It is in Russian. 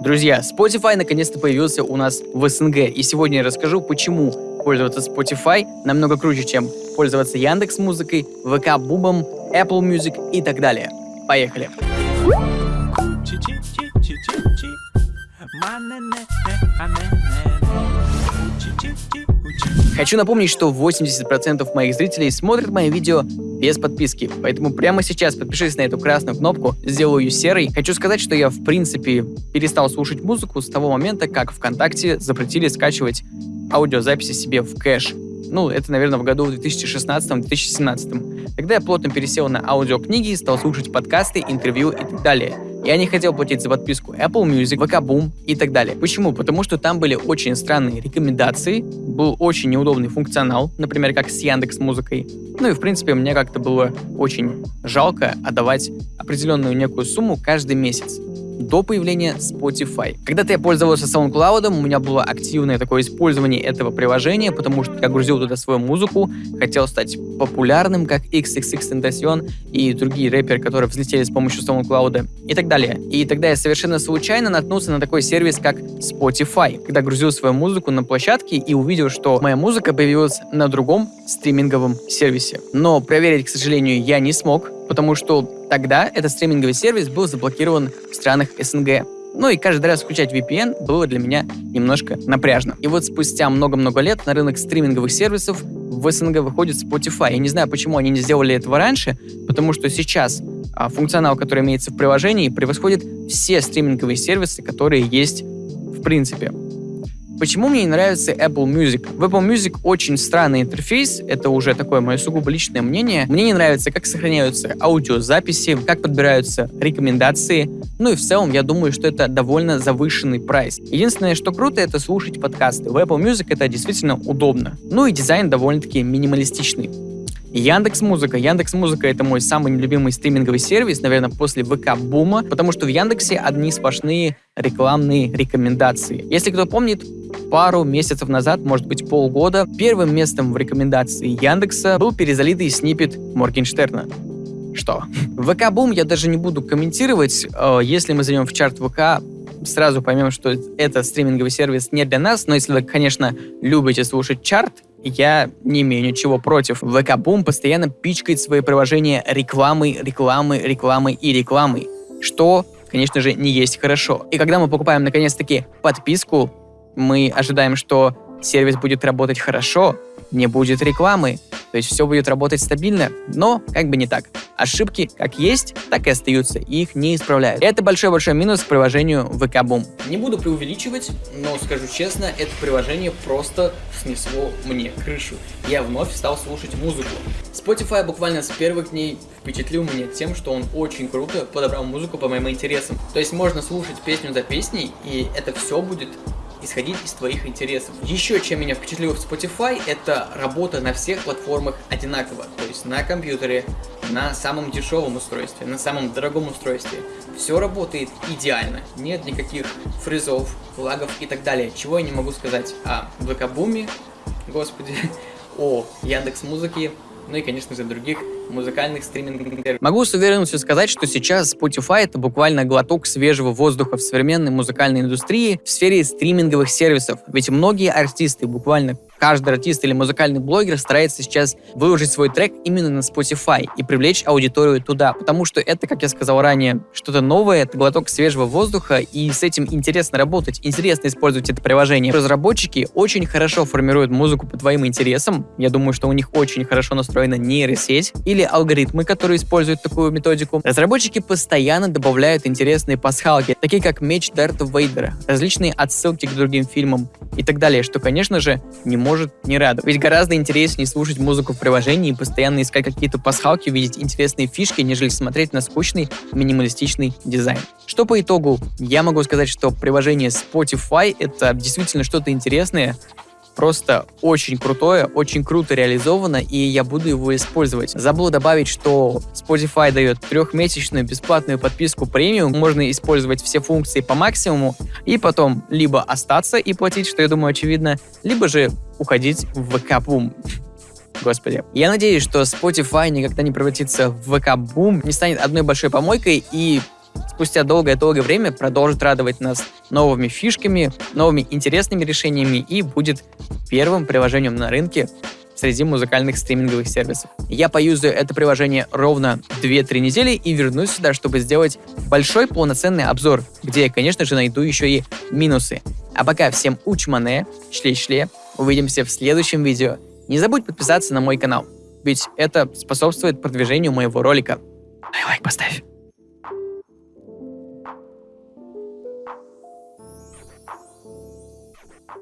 Друзья, Spotify наконец-то появился у нас в СНГ, и сегодня я расскажу, почему пользоваться Spotify намного круче, чем пользоваться Яндекс Музыкой, ВК Бубом, Apple Music и так далее. Поехали! Хочу напомнить, что 80% моих зрителей смотрят мои видео без подписки, поэтому прямо сейчас подпишись на эту красную кнопку, сделаю ее серой. Хочу сказать, что я в принципе перестал слушать музыку с того момента, как ВКонтакте запретили скачивать аудиозаписи себе в кэш. Ну, это, наверное, в году в 2016-2017. Тогда я плотно пересел на аудиокниги, стал слушать подкасты, интервью и так далее. Я не хотел платить за подписку Apple Music, VK Boom и так далее. Почему? Потому что там были очень странные рекомендации, был очень неудобный функционал, например, как с Яндекс Музыкой. Ну и, в принципе, мне как-то было очень жалко отдавать определенную некую сумму каждый месяц до появления Spotify. Когда-то я пользовался SoundCloud, у меня было активное такое использование этого приложения, потому что я грузил туда свою музыку, хотел стать популярным, как XXXTentacion и другие рэперы, которые взлетели с помощью SoundCloud и так далее. И тогда я совершенно случайно наткнулся на такой сервис, как Spotify, когда грузил свою музыку на площадке и увидел, что моя музыка появилась на другом стриминговом сервисе. Но проверить, к сожалению, я не смог, потому что тогда этот стриминговый сервис был заблокирован в странах СНГ. Ну и каждый раз включать VPN было для меня немножко напряжно. И вот спустя много-много лет на рынок стриминговых сервисов в СНГ выходит Spotify. Я не знаю, почему они не сделали этого раньше, потому что сейчас а, функционал, который имеется в приложении, превосходит все стриминговые сервисы, которые есть в принципе. Почему мне не нравится Apple Music? В Apple Music очень странный интерфейс, это уже такое мое сугубо личное мнение. Мне не нравится, как сохраняются аудиозаписи, как подбираются рекомендации. Ну и в целом, я думаю, что это довольно завышенный прайс. Единственное, что круто, это слушать подкасты. В Apple Music это действительно удобно. Ну и дизайн довольно-таки минималистичный. Яндекс Музыка. Яндекс Музыка это мой самый любимый стриминговый сервис, наверное, после ВК Бума, потому что в Яндексе одни сплошные рекламные рекомендации. Если кто помнит, пару месяцев назад, может быть полгода, первым местом в рекомендации Яндекса был перезалитый снипет Моргенштерна. Что? ВК Бум я даже не буду комментировать. Э, если мы зайдем в чарт ВК, сразу поймем, что это стриминговый сервис не для нас, но если вы, конечно, любите слушать чарт, я не имею ничего против. ВК Бум постоянно пичкает свои приложения рекламой, рекламой, рекламой и рекламой, что, конечно же, не есть хорошо. И когда мы покупаем, наконец-таки, подписку, мы ожидаем, что сервис будет работать хорошо, не будет рекламы, то есть все будет работать стабильно, но как бы не так. Ошибки как есть, так и остаются, и их не исправляют. Это большой-большой минус к приложению VK Boom. Не буду преувеличивать, но скажу честно, это приложение просто снесло мне крышу. Я вновь стал слушать музыку. Spotify буквально с первых дней впечатлил меня тем, что он очень круто подобрал музыку по моим интересам. То есть можно слушать песню за песней, и это все будет исходить из твоих интересов. Еще чем меня впечатлило в Spotify, это работа на всех платформах одинаково. То есть на компьютере, на самом дешевом устройстве, на самом дорогом устройстве. Все работает идеально. Нет никаких фризов, лагов и так далее. Чего я не могу сказать о ВК Буме, господи, о Яндекс Музыке, ну и, конечно же, других музыкальных стриминговых Могу с уверенностью сказать, что сейчас Spotify это буквально глоток свежего воздуха в современной музыкальной индустрии в сфере стриминговых сервисов. Ведь многие артисты буквально каждый артист или музыкальный блогер старается сейчас выложить свой трек именно на Spotify и привлечь аудиторию туда, потому что это, как я сказал ранее, что-то новое, это глоток свежего воздуха, и с этим интересно работать, интересно использовать это приложение. Разработчики очень хорошо формируют музыку по твоим интересам, я думаю, что у них очень хорошо настроена нейросеть или алгоритмы, которые используют такую методику. Разработчики постоянно добавляют интересные пасхалки, такие как меч Дарта Вейдера, различные отсылки к другим фильмам и так далее, что, конечно же, не не радовать. Ведь гораздо интереснее слушать музыку в приложении и постоянно искать какие-то пасхалки, видеть интересные фишки, нежели смотреть на скучный минималистичный дизайн. Что по итогу? Я могу сказать, что приложение Spotify — это действительно что-то интересное, просто очень крутое, очень круто реализовано, и я буду его использовать. Забыл добавить, что Spotify дает трехмесячную бесплатную подписку премиум, можно использовать все функции по максимуму, и потом либо остаться и платить, что я думаю очевидно, либо же уходить в ВК-бум. Господи. Я надеюсь, что Spotify никогда не превратится в ВК-бум, не станет одной большой помойкой и спустя долгое-долгое время продолжит радовать нас новыми фишками, новыми интересными решениями и будет первым приложением на рынке среди музыкальных стриминговых сервисов. Я поюзаю это приложение ровно 2-3 недели и вернусь сюда, чтобы сделать большой полноценный обзор, где я, конечно же, найду еще и минусы. А пока всем учмане, шле-шле, увидимся в следующем видео. Не забудь подписаться на мой канал, ведь это способствует продвижению моего ролика. Лайк поставь.